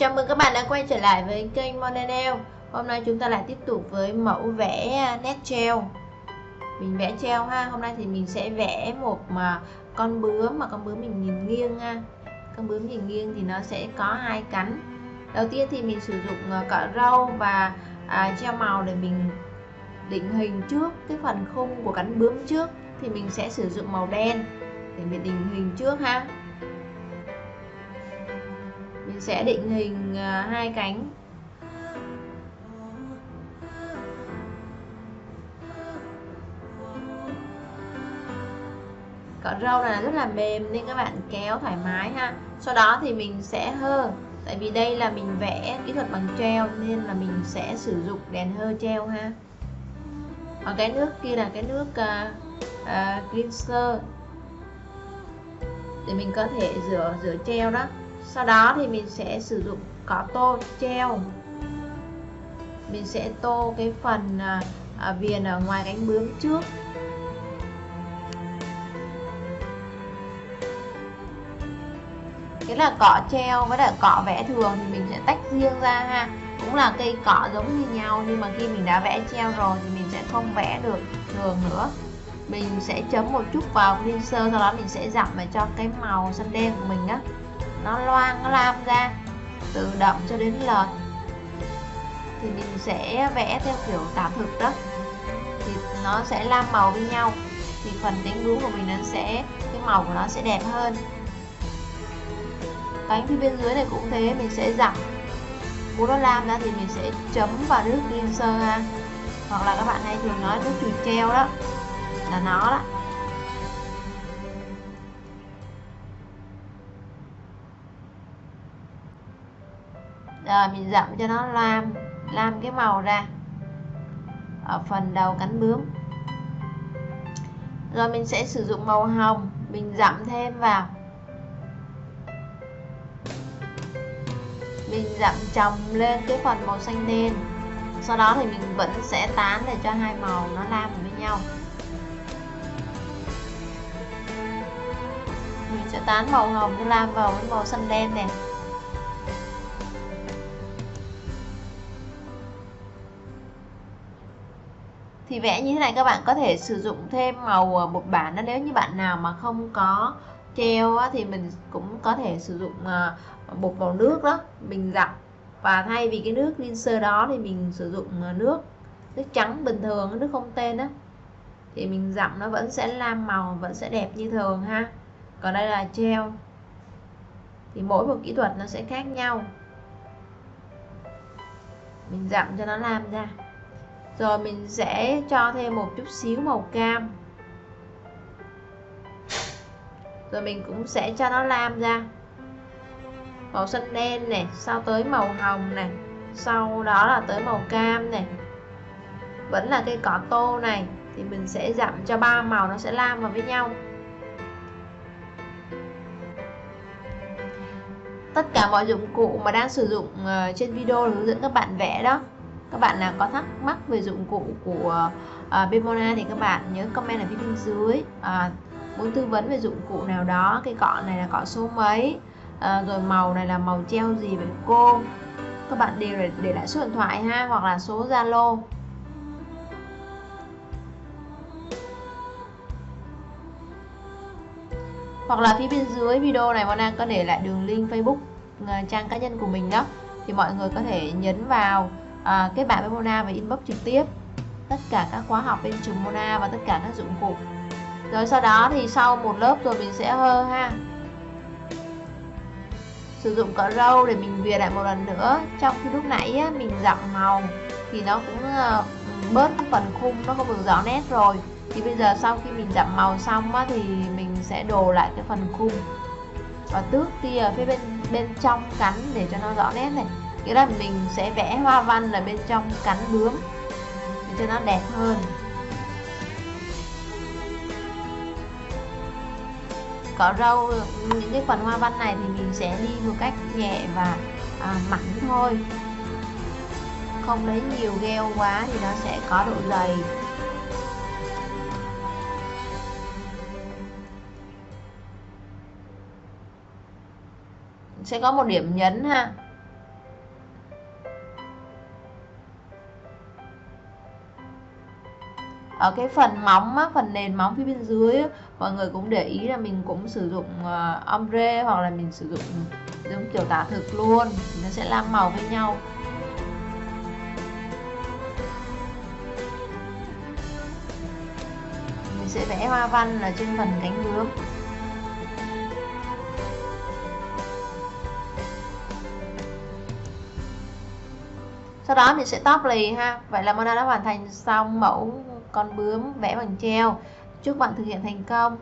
Chào mừng các bạn đã quay trở lại với kênh Monenel Hôm nay chúng ta lại tiếp tục với mẫu vẽ à, nét treo. Mình vẽ treo ha. Hôm nay thì mình sẽ vẽ một mà con bướm mà con bướm mình nhìn nghiêng ha Con bướm nhìn nghiêng thì nó sẽ có hai cánh. Đầu tiên thì mình sử dụng à, cọ râu và à, treo màu để mình định hình trước cái phần khung của cánh bướm trước. Thì mình sẽ sử dụng màu đen để mình định hình trước ha mình sẽ định hình à, hai cánh. Cọ râu này rất là mềm nên các bạn kéo thoải mái ha. Sau đó thì mình sẽ hơ tại vì đây là mình vẽ kỹ thuật bằng treo nên là mình sẽ sử dụng đèn hơ treo ha. Còn cái nước kia là cái nước uh, uh, cleanser. Để mình có thể rửa rửa treo đó sau đó thì mình sẽ sử dụng cỏ tô treo. Mình sẽ tô cái phần à, à viền ở ngoài cánh bướm trước. Cái là cọ treo với lại cọ vẽ thường thì mình sẽ tách riêng ra ha. Cũng là cây cọ giống như nhau nhưng mà khi mình đã vẽ treo rồi thì mình sẽ không vẽ được thường nữa. Mình sẽ chấm một chút vào cleanser sau đó mình sẽ dặm và cho cái màu xanh đen của mình á nó loang, nó lam ra, từ đậm cho đến lợt thì mình sẽ vẽ theo kiểu tả thực đó. Thì nó sẽ lam màu với nhau. Thì phần cánh bướm của mình nó sẽ, cái màu của nó sẽ đẹp hơn. Cánh phía bên dưới này cũng thế, mình sẽ dặm. Muốn nó lam ra thì mình sẽ chấm vào nước cleanser ha hoặc là các bạn hay thường nói nước chùi treo đó. Là nó đó. Rồi mình giảm cho nó lam lam cái màu ra. Ở phần đầu cánh bướm. Rồi mình sẽ sử dụng màu hồng, mình dặm thêm vào. Mình dặm chồng lên cái phần màu xanh đen. Sau đó thì mình vẫn sẽ tán để cho hai màu nó lam với nhau. Mình sẽ tán màu hồng nó lam vào với màu xanh đen này thì vẽ như thế này các bạn có thể sử dụng thêm màu ờ, bột bản đó. Nếu như bạn nào mà không có treo thì mình cũng có thể sử dụng ờ, bột màu nước đó, mình dặm và thay vì cái nước cleanser đó thì mình sử dụng ờ, nước nước trắng bình thường, nước không tên đó thì mình dặm nó vẫn sẽ lam màu, vẫn sẽ đẹp như thường ha. Còn đây là treo. Thì mỗi một kỹ thuật nó sẽ khác nhau. Mình dặm cho nó làm ra rồi mình sẽ cho thêm một chút xíu màu cam. Rồi mình cũng sẽ cho nó lam ra. Màu xanh đen này, sau tới màu hồng này, sau đó là tới màu cam này. Vẫn là cây cỏ tô này, thì mình sẽ giảm cho ba màu nó sẽ lam vào với nhau. Tất cả mọi dụng cụ mà đang sử dụng ờ, trên video hướng dẫn các bạn vẽ đó các bạn nào có thắc mắc về dụng cụ của à, uh, Bemona thì các bạn nhớ comment ở phía bên dưới. Uh, muốn tư vấn về dụng cụ nào đó cái cọ này là cọ số mấy uh, rồi màu này là màu treo gì với cô? Các bạn đều để, để lại số điện thoại ha hoặc là số Zalo. Hoặc là phía bên dưới video này Mona có để lại đường link Facebook trang cá nhân của mình đó thì mọi người có thể nhấn vào à, kết bạn với Mona và inbox trực tiếp. Tất cả các khóa học bên trường Mona và tất cả các dụng cụ. Rồi sau đó thì sau một lớp rồi mình sẽ hơ ha. Sử dụng cỡ râu để mình viền lại một lần nữa. Trong khi lúc nãy á, mình dặm màu thì nó cũng uh, bớt cái phần khung nó không được rõ nét rồi. Thì bây giờ sau khi mình dặm màu xong á, thì mình sẽ đồ lại cái phần khung. Và tước tia phía bên bên trong cắn để cho nó rõ nét này nghĩa là mình sẽ vẽ hoa văn ở bên trong cắn bướm để cho nó đẹp hơn. Cỏ râu những cái phần hoa văn này thì mình sẽ đi một cách nhẹ và à, mảnh thôi. Không lấy nhiều gheo quá thì nó sẽ có độ dày. Sẽ có một điểm nhấn ha. Ở cái phần móng á, phần nền móng phía bên dưới á, mọi người cũng để ý là mình cũng sử dụng uh, ombre hoặc là mình sử dụng giống kiểu tả thực luôn. Nó sẽ làm màu với nhau. Mình sẽ vẽ hoa văn là trên phần cánh bướm sau đó mình sẽ top lì ha. Vậy là Mona đã hoàn thành xong mẫu con bướm vẽ bằng treo. Chúc bạn thực hiện thành công.